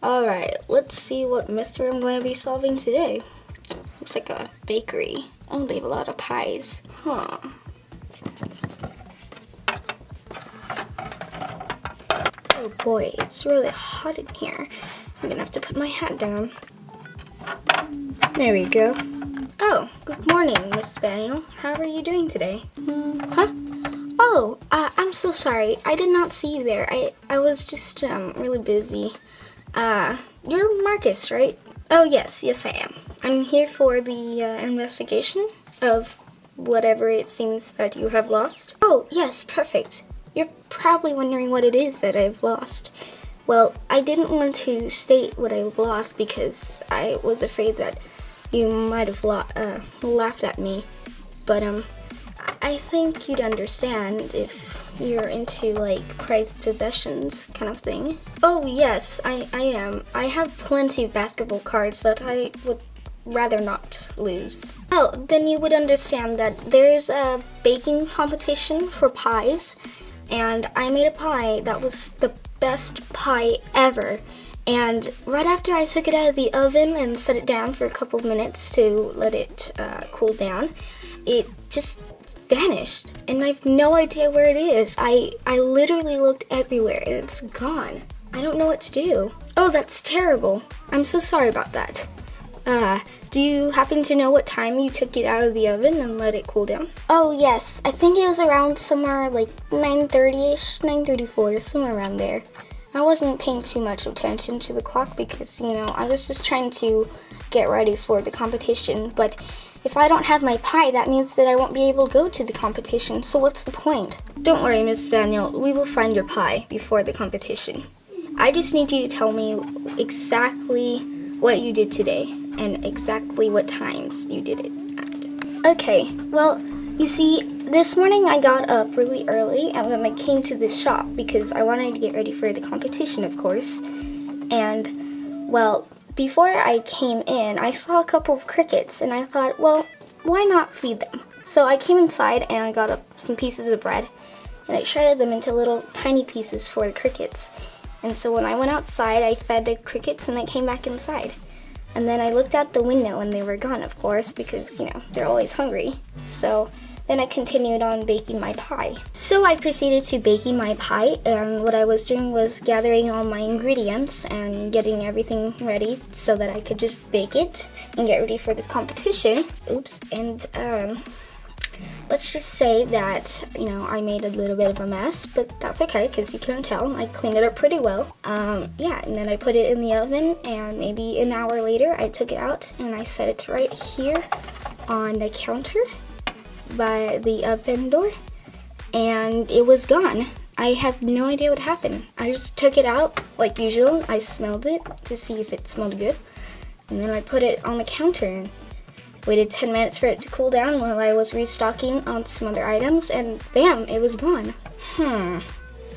Alright, let's see what mystery I'm going to be solving today. Looks like a bakery. Oh, they have a lot of pies. Huh. Oh boy, it's really hot in here. I'm gonna have to put my hat down. There we go. Oh, good morning, Miss Spaniel. How are you doing today? Huh? Oh, uh, I'm so sorry. I did not see you there. I, I was just um, really busy. Uh, you're Marcus, right? Oh, yes, yes, I am. I'm here for the uh, investigation of whatever it seems that you have lost. Oh, yes, perfect. You're probably wondering what it is that I've lost. Well, I didn't want to state what I lost because I was afraid that you might have uh, laughed at me. But um, I think you'd understand if you're into like prized possessions kind of thing. Oh yes, I, I am. I have plenty of basketball cards that I would rather not lose. Oh, then you would understand that there is a baking competition for pies and I made a pie that was the best pie ever. And right after I took it out of the oven and set it down for a couple of minutes to let it uh, cool down, it just vanished. And I have no idea where it is. I, I literally looked everywhere and it's gone. I don't know what to do. Oh, that's terrible. I'm so sorry about that. Uh, do you happen to know what time you took it out of the oven and let it cool down? Oh yes, I think it was around somewhere like 9.30ish, 9.34, somewhere around there. I wasn't paying too much attention to the clock because, you know, I was just trying to get ready for the competition. But if I don't have my pie, that means that I won't be able to go to the competition. So what's the point? Don't worry, Miss Spaniel. We will find your pie before the competition. I just need you to tell me exactly what you did today and exactly what times you did it at. Okay, well, you see, this morning I got up really early and then I came to the shop because I wanted to get ready for the competition, of course. And, well, before I came in, I saw a couple of crickets and I thought, well, why not feed them? So I came inside and I got some pieces of bread and I shredded them into little tiny pieces for the crickets. And so when I went outside, I fed the crickets and I came back inside. And then I looked out the window and they were gone, of course, because, you know, they're always hungry. So then I continued on baking my pie. So I proceeded to baking my pie and what I was doing was gathering all my ingredients and getting everything ready so that I could just bake it and get ready for this competition. Oops, and um, let's just say that, you know, I made a little bit of a mess, but that's okay because you couldn't tell. I cleaned it up pretty well. Um, yeah, and then I put it in the oven and maybe an hour later I took it out and I set it right here on the counter by the oven door and it was gone. I have no idea what happened. I just took it out like usual. I smelled it to see if it smelled good. And then I put it on the counter and Waited 10 minutes for it to cool down while I was restocking on some other items, and bam, it was gone. Hmm.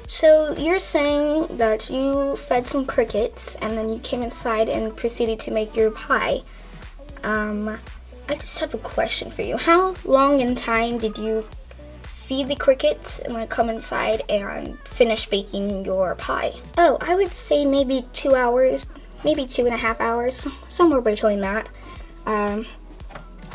So you're saying that you fed some crickets and then you came inside and proceeded to make your pie. Um, I just have a question for you. How long in time did you feed the crickets and then come inside and finish baking your pie? Oh, I would say maybe two hours, maybe two and a half hours, somewhere between that. Um,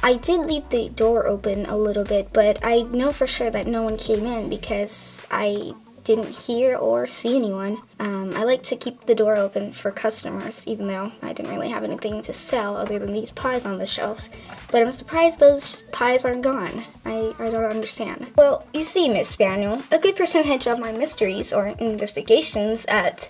I did leave the door open a little bit, but I know for sure that no one came in because I didn't hear or see anyone. Um, I like to keep the door open for customers, even though I didn't really have anything to sell other than these pies on the shelves. But I'm surprised those pies aren't gone. I, I don't understand. Well, you see, Miss Spaniel, a good percentage of my mysteries or investigations at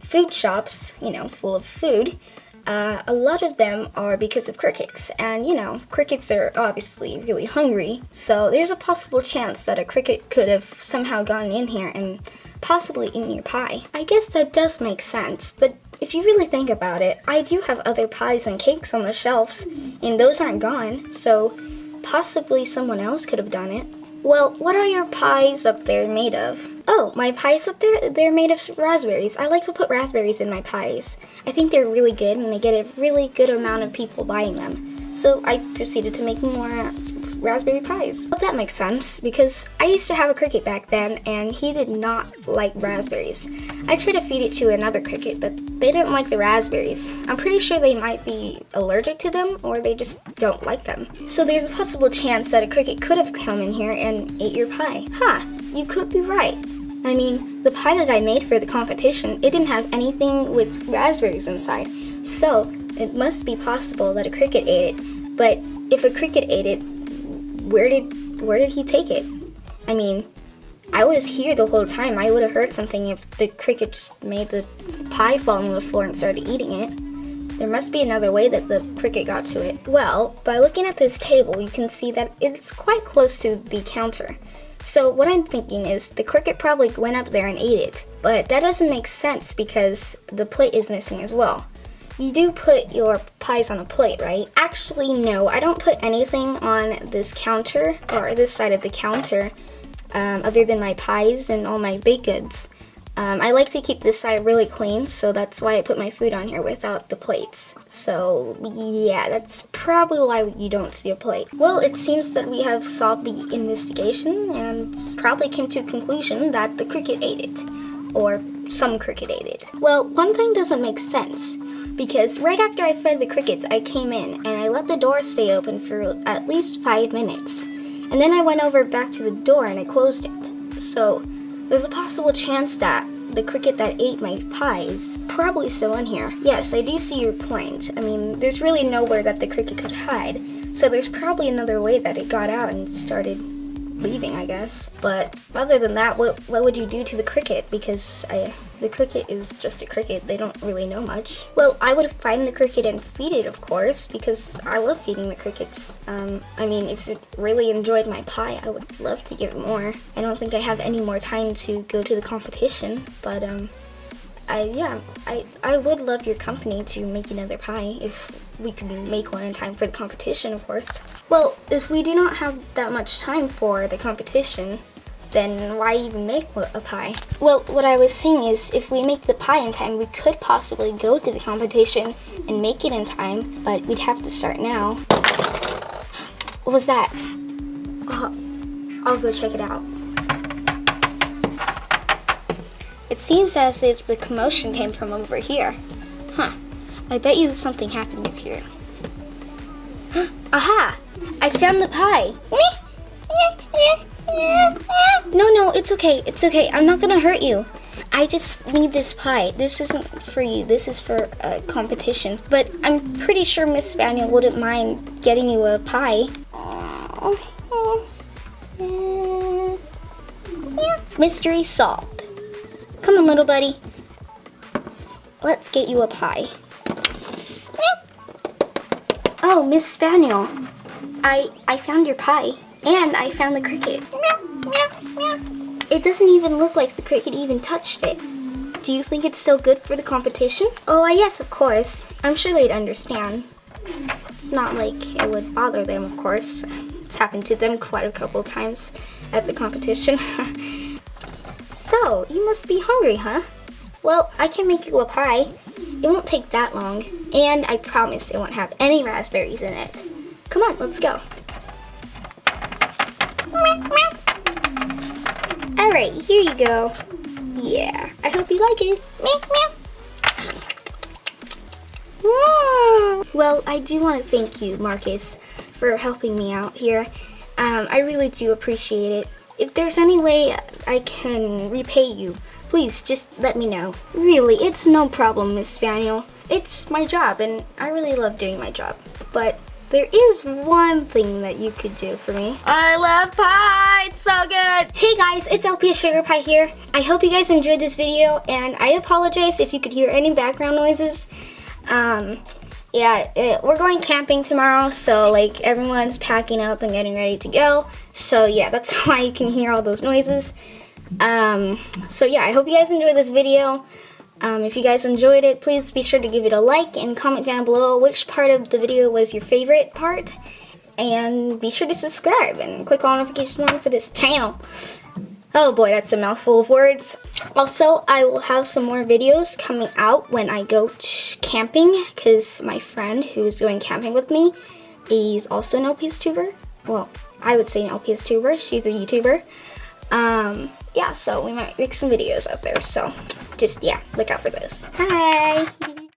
food shops, you know, full of food, uh, a lot of them are because of crickets. And you know, crickets are obviously really hungry, so there's a possible chance that a cricket could have somehow gone in here and possibly eaten your pie. I guess that does make sense, but if you really think about it, I do have other pies and cakes on the shelves, and those aren't gone, so possibly someone else could have done it. Well, what are your pies up there made of? Oh, my pies up there, they're made of raspberries. I like to put raspberries in my pies. I think they're really good and they get a really good amount of people buying them. So I proceeded to make more raspberry pies. Well, that makes sense because I used to have a cricket back then and he did not like raspberries. I tried to feed it to another cricket, but they didn't like the raspberries. I'm pretty sure they might be allergic to them or they just don't like them. So there's a possible chance that a cricket could have come in here and ate your pie. Huh, you could be right. I mean, the pie that I made for the competition, it didn't have anything with raspberries inside. So, it must be possible that a cricket ate it. But if a cricket ate it, where did where did he take it? I mean, I was here the whole time. I would have heard something if the cricket just made the pie fall on the floor and started eating it. There must be another way that the cricket got to it. Well, by looking at this table, you can see that it's quite close to the counter. So what I'm thinking is the cricket probably went up there and ate it. But that doesn't make sense because the plate is missing as well. You do put your pies on a plate, right? Actually, no, I don't put anything on this counter or this side of the counter um, other than my pies and all my baked goods. Um, I like to keep this side really clean, so that's why I put my food on here without the plates. So yeah, that's probably why you don't see a plate. Well, it seems that we have solved the investigation and probably came to a conclusion that the cricket ate it. Or some cricket ate it. Well, one thing doesn't make sense because right after I fed the crickets, I came in and I let the door stay open for at least five minutes. And then I went over back to the door and I closed it. So there's a possible chance that the cricket that ate my pie is probably still in here. Yes, I do see your point. I mean, there's really nowhere that the cricket could hide, so there's probably another way that it got out and started leaving, I guess. But other than that, what what would you do to the cricket? Because I, the cricket is just a cricket. They don't really know much. Well, I would find the cricket and feed it, of course, because I love feeding the crickets. Um, I mean, if it really enjoyed my pie, I would love to give it more. I don't think I have any more time to go to the competition, but um, I yeah, I I would love your company to make another pie if we could make one in time for the competition, of course. Well, if we do not have that much time for the competition, then why even make a pie? Well, what I was saying is if we make the pie in time, we could possibly go to the competition and make it in time, but we'd have to start now. What was that? Oh, I'll go check it out. It seems as if the commotion came from over here. Huh. I bet you something happened up here. Aha! I found the pie. No, no, it's okay. It's okay. I'm not gonna hurt you. I just need this pie. This isn't for you. This is for a competition. But I'm pretty sure Miss Spaniel wouldn't mind getting you a pie. Mystery solved. Come on, little buddy. Let's get you a pie. Oh, Miss Spaniel. I I found your pie. And I found the cricket. It doesn't even look like the cricket even touched it. Do you think it's still good for the competition? Oh, yes, of course. I'm sure they'd understand. It's not like it would bother them, of course. It's happened to them quite a couple times at the competition. so, you must be hungry, huh? Well, I can make you a pie. It won't take that long, and I promise it won't have any raspberries in it. Come on, let's go. Alright, here you go. Yeah, I hope you like it. Well, I do want to thank you, Marcus, for helping me out here. Um, I really do appreciate it. If there's any way I can repay you, please just let me know. Really, it's no problem, Miss Spaniel. It's my job, and I really love doing my job. But there is one thing that you could do for me. I love pie, it's so good. Hey guys, it's LPS Sugar Pie here. I hope you guys enjoyed this video and I apologize if you could hear any background noises. Um, yeah, it, we're going camping tomorrow, so like everyone's packing up and getting ready to go. So yeah, that's why you can hear all those noises. Um, so yeah, I hope you guys enjoyed this video. Um, if you guys enjoyed it, please be sure to give it a like and comment down below which part of the video was your favorite part. And be sure to subscribe and click on notifications on for this channel. Oh boy, that's a mouthful of words. Also, I will have some more videos coming out when I go camping because my friend who's going camping with me is also an LPS tuber. Well, I would say an LPS tuber. She's a YouTuber. Um, yeah, so we might make some videos out there. So just, yeah, look out for those. Hi!